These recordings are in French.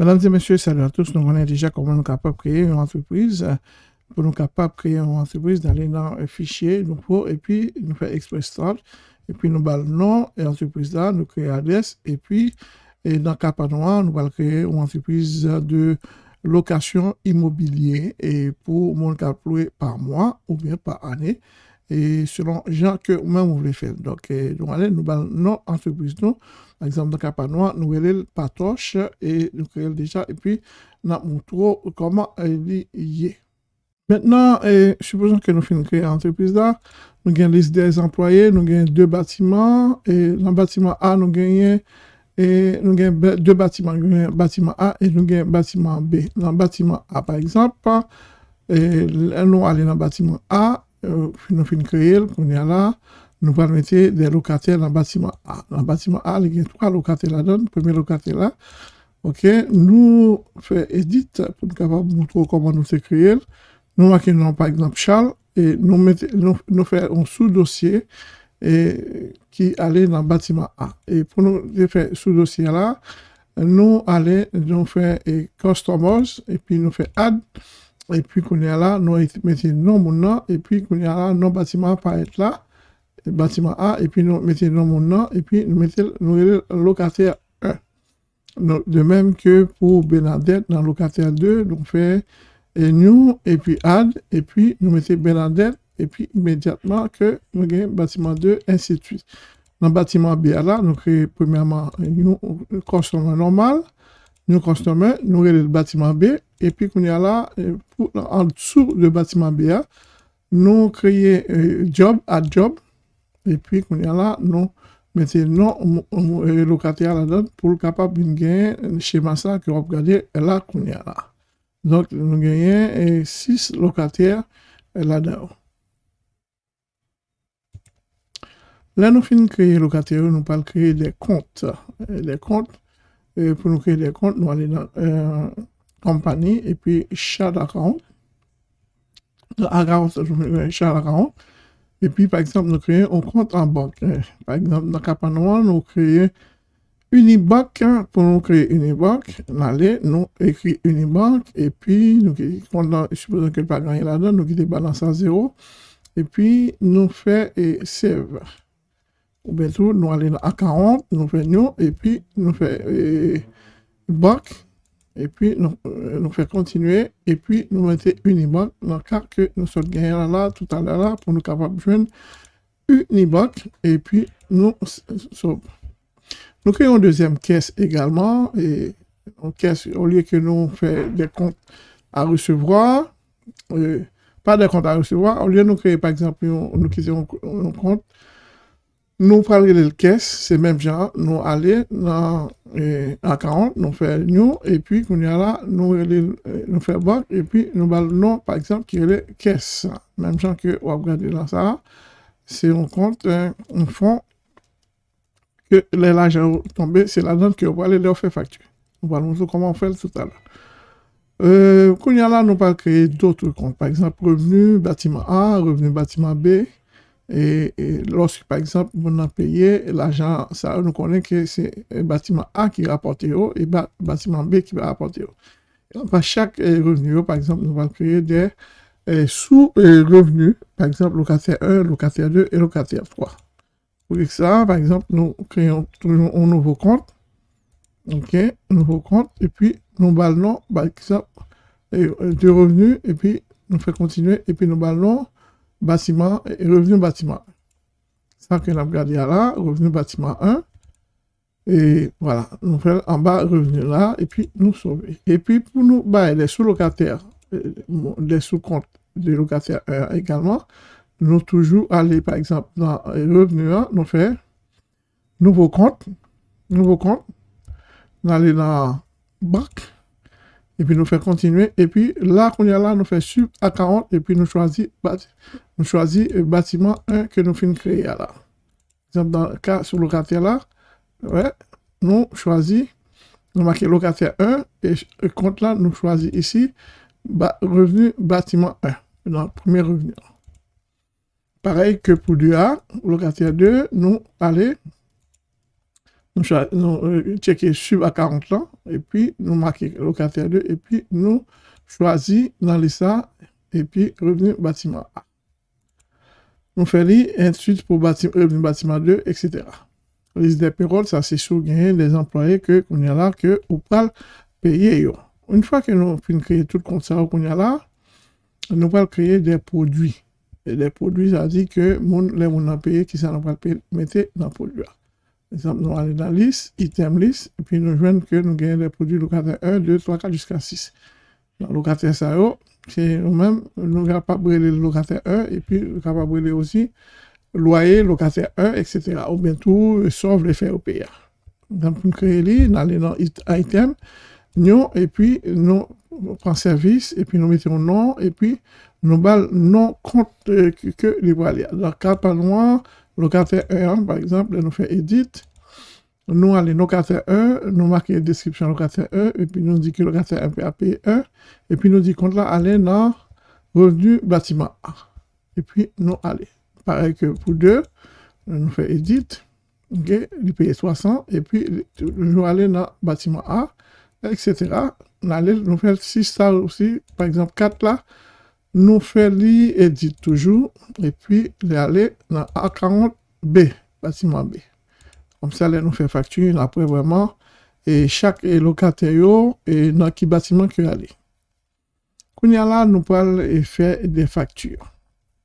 Mesdames et messieurs, salut à tous. Nous connaissons déjà comment nous sommes capables de créer une entreprise. Pour nous capables de créer une entreprise, d'aller dans un fichier, nous faut, et puis nous faire Express Start, et puis nous allons le nom et l'entreprise là, nous créons l'adresse, et puis et dans Capanois, nous allons créer une entreprise de location immobilier et pour mon louer par mois ou bien par année et selon gens que même vous voulez faire. Donc, nous allons nous non entreprise nous. Par exemple, dans Capanois, nous allons Patoche et nous créons déjà et puis nous montrons comment il y est. Maintenant, supposons que nous finissons créer entreprise là, nous avons liste des employés, nous avons deux bâtiments et dans le bâtiment A, nous avons et nous avons deux bâtiments, nous avons bâtiment A et nous avons bâtiment B. Dans le bâtiment A, par exemple, et nous allons dans le bâtiment A, nous finissons créer, nous là, allons mettre des locataires dans le bâtiment A. Dans le bâtiment A, il y a trois locataires là-dedans. Le premier locataire là, ok, nous faisons edit pour nous montrer comment nous créer. Nous marquons par exemple Charles et nous, nous, nous faisons un sous-dossier qui allait dans le bâtiment A. Et pour nous faire ce dossier-là, nous allons nous faire customers et puis nous faire add et puis qu'on est là, nous mettons nom mon et puis qu'on est là, nos bâtiment pas être là, bâtiment A et puis nous mettons nom mon nom et puis nous mettons nous locataire 1. De même que pour Bernadette, dans locataire 2, nous fait et nous et puis add et puis nous mettons Bernadette et puis immédiatement que nous avons bâtiment 2, ainsi de suite. Dans le bâtiment B, là, nous créons premièrement un customer normal, nous customer, nous créons le bâtiment B, et puis qu'on y a là, en dessous du bâtiment B, nous créons un job à job, et puis qu'on y a là, nous mettons non locataire là-dedans pour le capable de gagner un schéma ça que vous regardez là qu'on y a là. Donc, nous gagnons 6 locataires là-dedans. Là, nous finissons de créer locataire, nous allons créer des comptes. Des comptes, et pour nous créer des comptes, nous allons dans euh, compagnie et puis chat account. Account, chat. Et puis, par exemple, nous créons un compte en banque. Par exemple, dans Capanois, nous créons Unibank. Pour nous créer Unibank, nous allons nous écrire Unibank et puis nous supposons que le pas gagné là-dedans, nous quittons balance à zéro. Et puis, nous faisons save ou bien tout, nous allons à 40, nous faisons, et puis nous faisons euh, bac, et puis nous, euh, nous faisons continuer, et puis nous mettons Unibank dans le cas que nous sommes gagnés là, tout à l'heure là, pour nous capables de joindre Unibank, et puis nous Nous créons une deuxième caisse également, et une caisse, au lieu que nous faisons des comptes à recevoir, euh, pas des comptes à recevoir, au lieu de nous créer par exemple, nous créons un compte nous prenons le caisse, c'est même genre, nous allons dans eh, 40, nous faisons nous, et puis quand y a là, nous, eh, nous faisons banque, et puis nous allons non, par exemple, qui est caisse. Même genre que vous regardez là ça, c'est un compte, un fonds, que l'argent tombé, c'est la donne que vous allez leur faire facture. Nous allons montrer comment on fait tout à l'heure. Euh, y a là, nous allons créer d'autres comptes. Par exemple, revenu bâtiment A, revenu bâtiment B, et, lorsque, par exemple, on a payé l'argent, ça nous connaît que c'est le bâtiment A qui rapporte et le bâtiment B qui va rapporter. Par chaque euh, revenu, par exemple, nous allons créer des euh, sous-revenus, par exemple, locataire 1, locataire 2 et locataire 3. Pour ça, par exemple, nous créons toujours un nouveau compte. OK, un nouveau compte. Et puis, nous ballons, par exemple, euh, de revenus. Et puis, nous faisons continuer. Et puis, nous ballons bâtiment et revenu bâtiment. Ça que nous là, revenu bâtiment 1. Et voilà, nous faisons en bas revenu là, et puis nous sauver. Et puis pour nous bah, les sous-locataires, euh, les sous-comptes des locataires 1 également, nous toujours aller par exemple dans revenu 1, nous faisons nouveau compte, nouveau compte, nous allons dans bac, et puis nous fait continuer. Et puis là, qu'on y a là, nous fait sub à 40 et puis nous choisissons nous choisit le bâtiment 1 que nous finissons créer là. Par exemple, dans le cas sur le locataire là, ouais, nous choisissons, nous marquons locataire 1 et le compte là, nous choisissons ici revenu bâtiment 1, dans premier revenu. Pareil que pour du A, locataire 2, nous allons nous, nous checker sub à 40 ans, et puis nous marquer locataire 2, et puis nous choisir dans les ça, et puis revenu bâtiment A. Nous faisons ensuite pour bâtiment, revenu bâtiment 2, etc. Liste des payroll, ça c'est sur gagner des employés que qu'on a là, que payer. Une fois que nous finissons créer tout le compte qu'on a là, nous allons créer des produits. Et des produits, ça dit que les gens ont payé, qui ça nous va dans le produit. Exemple, nous allons dans liste, item list, et puis nous voyons que nous gagnons des produits locataires 1, 2, 3, 4 jusqu'à 6. Dans le locataire ça, c'est nous-mêmes, nous sommes capables de le locataire 1, et puis nous sommes capables de aussi loyer, locataire 1, etc. Ou bien tout, sauf les faits au pays. Donc, nous créons, nous allons dans item, nous, et puis nous prenons service, et puis nous mettons nom, et puis nous bal non compte euh, que les voilà. Dans carte noir, locataire 1, par exemple, nous fait edit. Nous allons locataire 1, nous marquons description locataire 1, et puis nous dit que locataire 1 peut payer 1, et puis nous dit qu'on là aller dans revenu bâtiment A. Et puis nous allons. Pareil que pour 2, nous fait edit, ok, il paye 60, et puis nous allons dans bâtiment A, etc. Nous allons nous faire 6 stars aussi, par exemple 4 là, nous faisons edit toujours, et puis aller dans A40B, bâtiment B. Comme ça, nous fait facture, après vraiment, et chaque locataire, et dans quel bâtiment que aller. Quand là, nous pouvons faire des factures.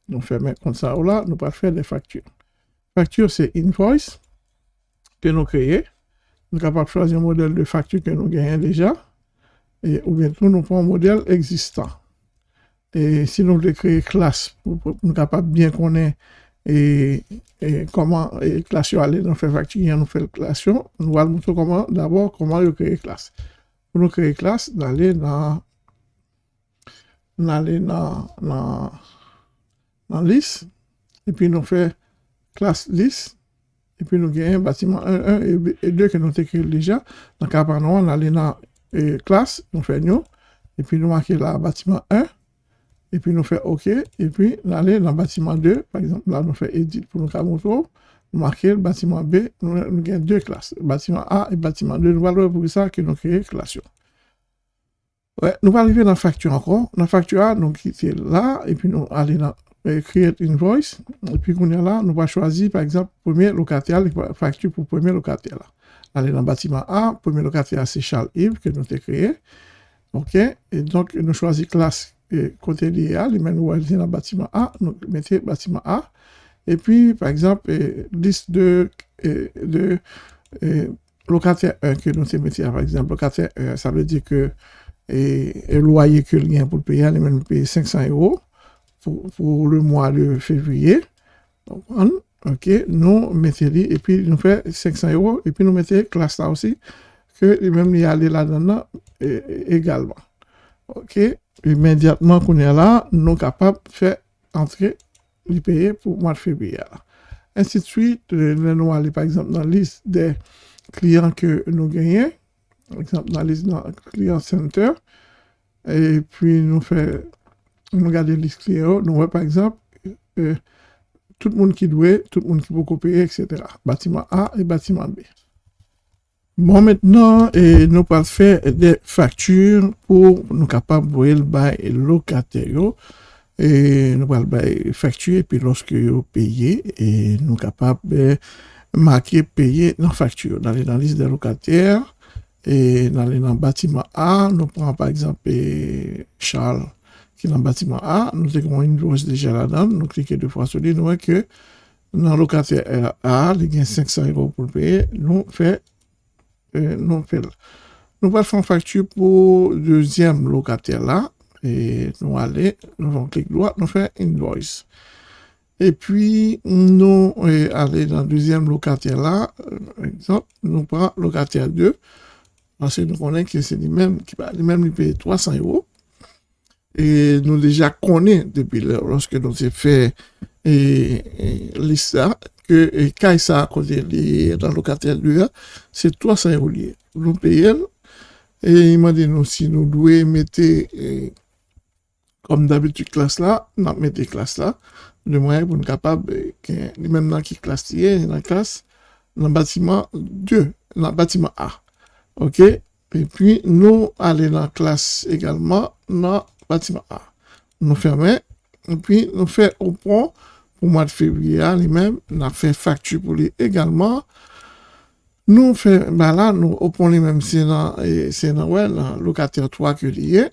Nous faisons comme ça, nous pouvons faire des factures. Facture, c'est invoice que nous créons. Nous sommes choisir un modèle de facture que nous gagnons déjà. Et, ou bien nous prenons un modèle existant. Et si nous voulons créer classe, pour, nous capables bien connaître et, comment et classe aller facture, nous fait classe, nous allons montrer comment, d'abord, comment créer classe. Pour nous créer classe, d'aller dans, dans, dans, dans liste, et puis nous faire classe liste, et puis nous gagnons bâtiment 1, 1 et 2 que nous avons déjà. Cas par nous, on allait dans classe, nous faisons et puis nous marquons là bâtiment 1, et puis nous faisons OK, et puis nous allons dans le bâtiment 2, par exemple, là nous faisons Edit pour nous montrer, nous marquons le bâtiment B, nous, avons deux classes, bâtiment A et bâtiment 2, nous allons pour ça que nous créons classe. Ouais, nous allons arriver dans la facture encore. Dans la facture A, nous quittons là, et puis nous allons dans euh, Create Invoice, et puis qu'on est là, nous allons choisir par exemple premier locataire, facture pour premier locataire. Là. Aller dans le bâtiment A, premier locataire c'est Charles Yves que nous avons créé. OK, et donc nous choisissons classe côté lié les mêmes dans le bâtiment A, nous mettez bâtiment A. Et puis, par exemple, liste de, de locataire 1 que nous mettons, par exemple, locataire 1, ça veut dire que le loyer que le gain pour le payer, les mêmes payer 500 euros pour, pour, le mois de février. Donc, ok, nous mettons et puis nous faisons 500 euros, et puis nous mettons classe là aussi, que les mêmes y aller là-dedans également. Ok, immédiatement qu'on est là, nous sommes capables de faire entrer les pour le mois de février. Ainsi de suite, nous allons par exemple dans la liste des clients que nous gagnons, par exemple dans la liste dans client center, et puis nous faisons, regardons la liste clients, nous voyons par exemple euh, tout le monde qui doit, tout le monde qui peut payer, etc. Bâtiment A et bâtiment B. Bon, maintenant, eh, nou pal fè de faktur pou nou kapab pou el bay lokater yo. Eh, nou pal bay faktur, epi loske yo peye, eh, nou kapab e, marke peye nan faktur. Nan lè nan lis de lokater, nan e, lè nan batiman A, nou pran par exemple e, Charles ki nan batiman A, nou te kon yon louche deja la dan, nou klike de fwa soli, nou wè ke nan lokater A, li gen 500 euro pou peye, nou fè nous faire facture pour le deuxième locataire là. Et nous allons, nous allons cliquer droit, nous faisons invoice. Et puis, nous allons dans le deuxième locataire là, par exemple, nous prenons locataire 2, parce que nous connaissons que c'est lui-même qui va lui-même payer 300 euros. Et nous déjà connaissons depuis lorsque nous avons fait et, que quand ça côté dans le locataire lui c'est 300 euros nous payons et il m'a dit nous si nous devons mettre comme d'habitude classe là nous mettons classe là de moyen pour nous capable même dans qui classe dans la classe dans le bâtiment 2, dans le bâtiment A. OK? Et puis, nous allons dans la classe également dans le bâtiment A. Nous fermons. Et puis, nous faisons au point pour mois de février, lui-même, nous avons fait facture pour lui également. Nous faisons, ben là, nous, lui-même, c'est dans, locataire 3 que lié.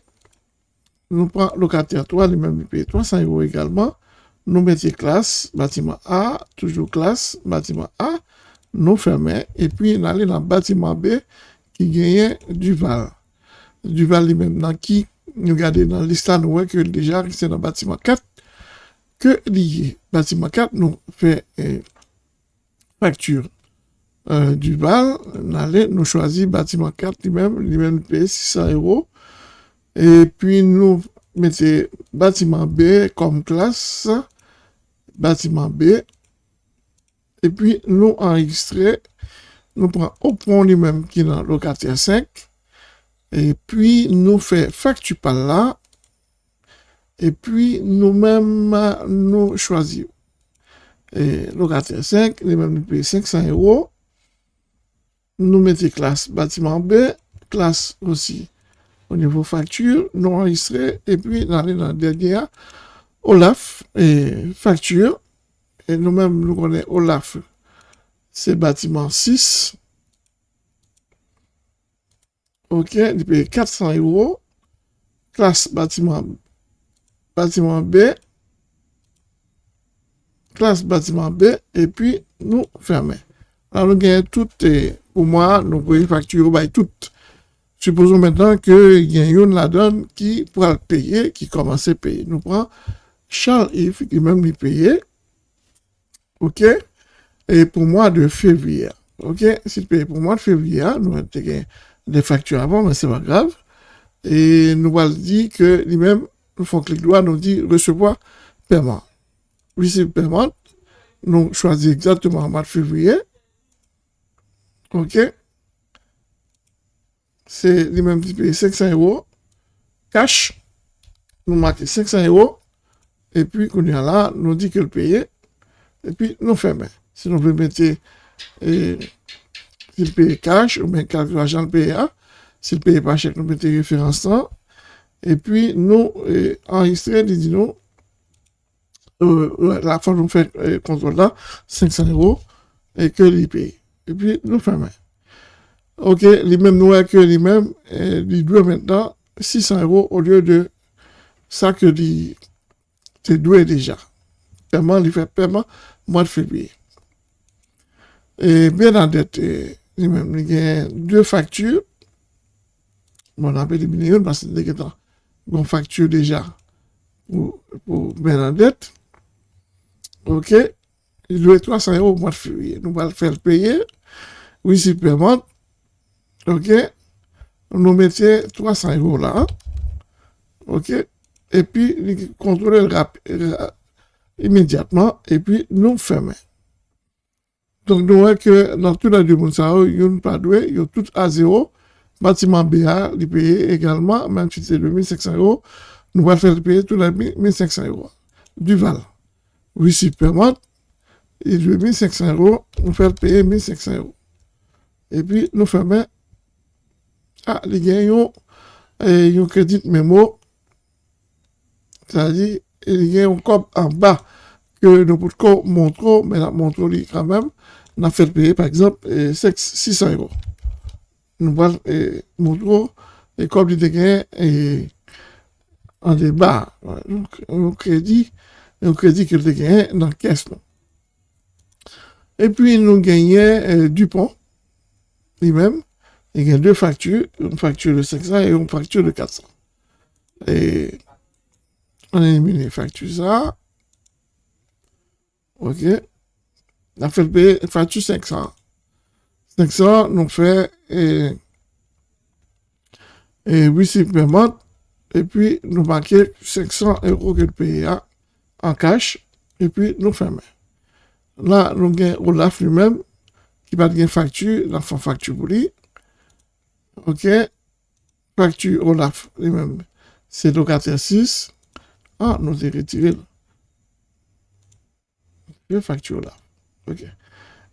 Nous prenons locataire 3, lui-même, nous payons 300 euros également. Nous mettons classe, bâtiment A, toujours classe, bâtiment A. Nous fermons. Et puis, nous allons dans le bâtiment B qui gagne Duval. Duval lui-même, qui nous regardons dans l'histoire, nous voyons que déjà, c'est dans le bâtiment 4 que lié. Bâtiment 4 nous fait eh, facture euh, Duval. Nous, nous choisissons bâtiment 4 lui-même, lui-même paye 600 euros. Et puis nous mettons bâtiment B comme classe, bâtiment B. Et puis nous enregistrons, nous prenons au point lui-même qui est dans locataire 5. Et puis nous faisons facture par là. Et puis nous-mêmes, nous choisissons. Et locataire 5, lui-même nous payons 500 euros. Nous mettons classe bâtiment B, classe aussi au niveau facture, nous enregistrer, et puis dans le dernier, Olaf, et facture, et nous-mêmes, nous connaissons Olaf, c'est bâtiment 6. OK, il paye 400 euros. Classe bâtiment, bâtiment B. Classe bâtiment B, et puis nous fermons. Alors, nous gagnons toutes, pour moi, nous pouvons facturer bah, toutes Supposons maintenant qu'il y a une la donne qui pourra payer, qui commence à payer. Nous prenons Charles Yves qui même lui payer. OK? Et pour moi de février. OK? S'il paye pour moi de février, nous avons des factures avant, mais c'est pas grave. Et nous allons dire que lui-même, nous faisons clic droit, nous dit recevoir paiement. Receive paiement. Nous choisissons exactement le mois de février. OK? c'est lui-même qui paye 500 euros, cash, nous marquons 500 euros, et puis, quand on là, nous dit que le paye, et puis nous fermons. Si nous voulons mettre, s'il paye cash, ou bien quelque l'argent le paye, s'il paye pas chèque, nous mettons référence là, et puis nous eh, enregistrer, dit nous, euh, la fois nous fait eh, contrôle là, 500 euros, et que paye. Et puis nous fermons. Ok, lui-même nous que lui-même, il doit maintenant 600 euros au lieu de ça que il doit déjà. Paiement, il fait paiement mois de février. Et bien en dette, il y a deux factures. on appelle les une parce que c'est une facture déjà pour, pour dette. Ok, il doit 300 euros au mois de février. Nous allons le faire payer. Oui, c'est paiement. OK Nous mettions 300 euros là. OK Et puis, nous contrôlons immédiatement. Et puis, nous fermons. Donc, nous voyons que dans tout la monde, il n'y a pas doué, il y a tout à zéro. Bâtiment BA, il paye également, si c'est 2500 euros, nous allons faire payer tout les 1500 euros. Duval. Oui, si permet, il 1500 euros, nous faire payer 1500 euros. Et puis, nous fermons ah, les gagnants, ils ont crédit mémo, c'est-à-dire, il y a un cop en bas que nous pouvons montrer, mais la montre quand même, a fait payer par exemple 600 euros. Nous allons montrer, et comme il y a en débat, un crédit, un crédit qu'il a gagné dans la caisse. Et puis, nous gagnons Dupont, lui-même, il y a deux factures, une facture de 500 et une facture de 400. Et on élimine les factures ça. OK. On a fait payer facture 500. 500, nous fait et, et oui, paiement. Et puis, nous marquons 500 euros que le pays en cash. Et puis, nous fermons. Là, nous avons Olaf lui-même qui va une facture, la facture pour lui. OK? Facture Olaf, lui-même. C'est locataire 6. Ah, nous avons retiré. Facture Olaf. OK.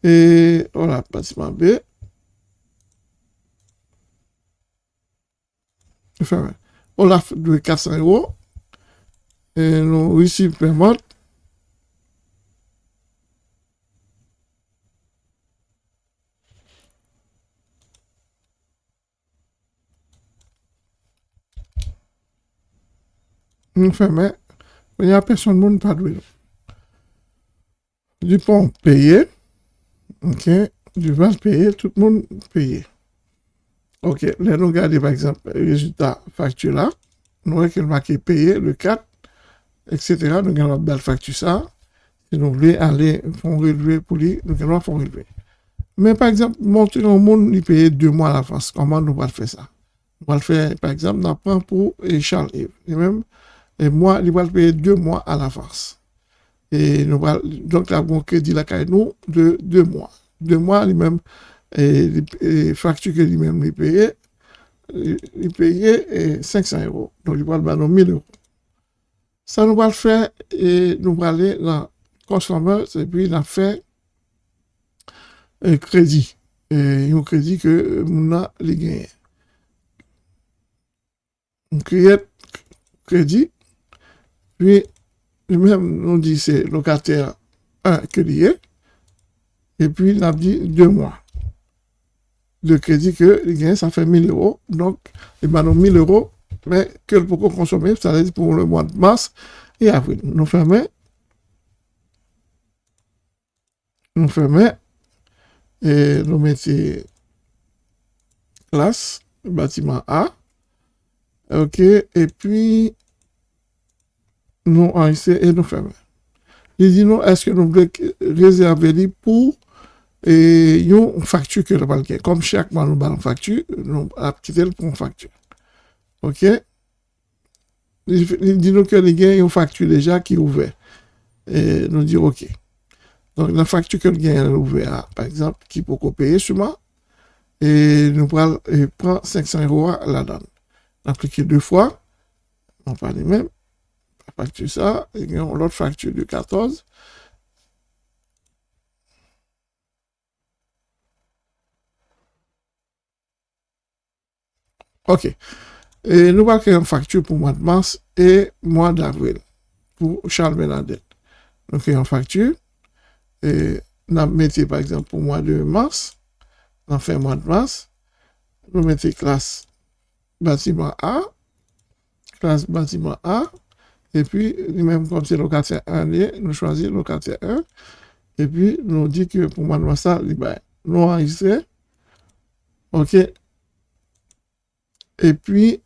Et voilà, bâtiment B. On a de 400 euros. Et nous réussi paiement. Nous fermons. Il n'y a personne qui pas de Du pont payé. OK. Du vas payer, tout le monde payé. OK. Là, nous regardons par exemple le résultat facture là. Nous voyons qu'il marqué payé le 4, etc. Nous avons une belle facture ça. Si nous voulons aller faire relevé pour lui, nous allons faire. Mais par exemple, montrer au monde, il paye deux mois à l'avance. Comment nous allons faire ça? Va le faire, par exemple, on prend pour Charles Yves. Et même, et moi, il va payer deux mois à l'avance. Et nous donc, là, bon crédit la nous de deux mois. Deux mois, lui-même, et les factures que lui-même il payait, il payait 500 euros. Donc, il va le bailler 1000 euros. Ça nous va le faire et nous va aller dans Consumer et puis il a un crédit. Et un crédit que nous a gagné. On crée crédit puis, lui-même nous dit c'est locataire 1 que lié, et puis il a dit deux mois de crédit que il gagne, ça fait 1000 euros. Donc, il m'a donné 1000 euros, mais que peut consommer, ça veut dire pour le mois de mars et avril. Nous fermons. Nous fermons. Et nous mettons classe, bâtiment A. OK. Et puis, nous enregistrons et nous fermons. Il dit nous, est-ce que nous voulons réserver pour et une facture que nous allons Comme chaque mois, nous avons une facture, nous allons quitter pour une facture. OK? Il dit nous que nous avons une facture déjà qui est ouverte. Et nous dit OK. Donc, la facture que nous avons ouverte, par exemple, qui peut payer sur moi, et nous prenons 500 euros là-dedans. Appliquer deux fois, on parle même, facture ça, et l'autre facture de 14. OK. Et nous allons créer une facture pour mois de mars et mois d'avril pour Charles Bernadette. Nous créons une facture et nous mettons par exemple pour mois de mars, nous fait mois de mars, nous mettons classe bâtiment A, classe bâtiment A, et puis, même comme c'est locataire 1, nous choisissons locataire 1. Et puis, nous dit que pour moi, ça, nous enregistrons. OK. Et puis,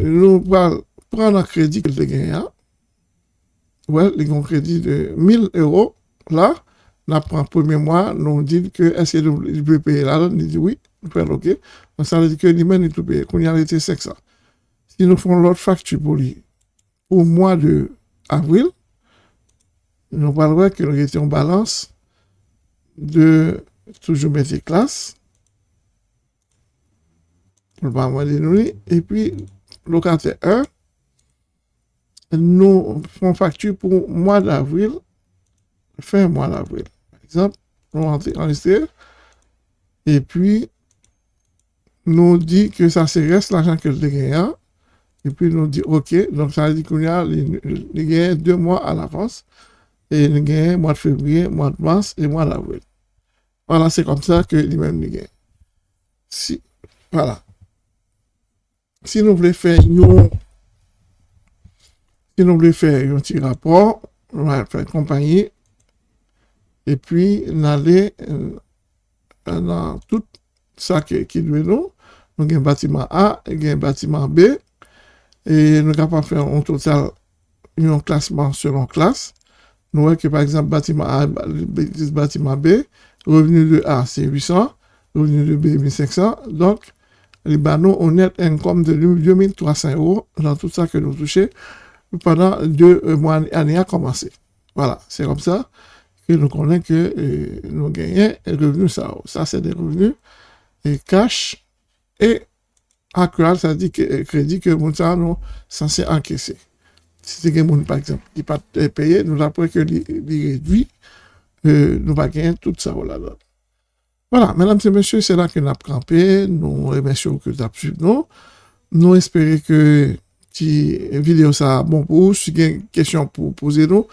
nous prendre un crédit qu'il a gagné. Ouais, il a un crédit de 1000 euros. Là, nous prenons le premier mois, nous dit que est-ce qu'il peut payer là? Nous dit oui, nous prenons OK. Donc, ça veut dire que lui-même, il peut payer. Qu'on y a été 500. Si nous faisons l'autre facture pour lui, au mois de avril, nous parlerons que nous étions en balance de toujours mettre classe, de et puis locataire 1, nous faisons facture pour mois d'avril, fin mois d'avril. Par exemple, nous enregistrons et puis nous dit que ça se reste l'argent que le gagné et puis, nous dit, OK, donc ça veut dire qu'on a, il deux mois à l'avance. Et il gagne mois de février, mois de mars et mois d'avril. Voilà, c'est comme ça que lui-même. Si, voilà. Si nous voulons faire si nous voulons faire un petit rapport, on va faire compagnie, et puis, aller euh, dans tout ça qui, qui nous. Nous avons un bâtiment A et un bâtiment B. Et nous avons fait un total, un classement selon classe. Nous voyons que par exemple, bâtiment A, bâtiment B, revenu de A, c'est 800, revenu de B, 1500. Donc, les banaux honnêtes income de 2300 euros dans tout ça que nous touchons pendant deux mois, années à commencer. Voilà, c'est comme ça que nous connaissons que euh, nous gagnons revenus ça. Ça, c'est des revenus et cash et actuel, ça dit que euh, crédit que nous sommes censé encaisser. Si c'est quelqu'un, par exemple, qui pas payé, nous avons que les réduit euh, nous va gagner tout ça. Voilà, mesdames et messieurs, c'est là que nous avons campé. Nous remercions que vous avez suivi nous. Nous espérons que la vidéo ça bon pour vous. Si vous avez une question pour poser nous,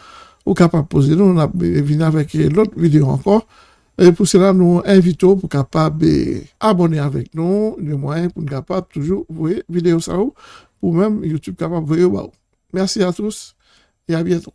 ou capable de poser nous, on a venir avec l'autre vidéo encore. Et pour cela, nous invitons pour capable abonner avec nous, le moyen pour capable toujours voir vidéo ça ou même YouTube capable voir. Merci à tous et à bientôt.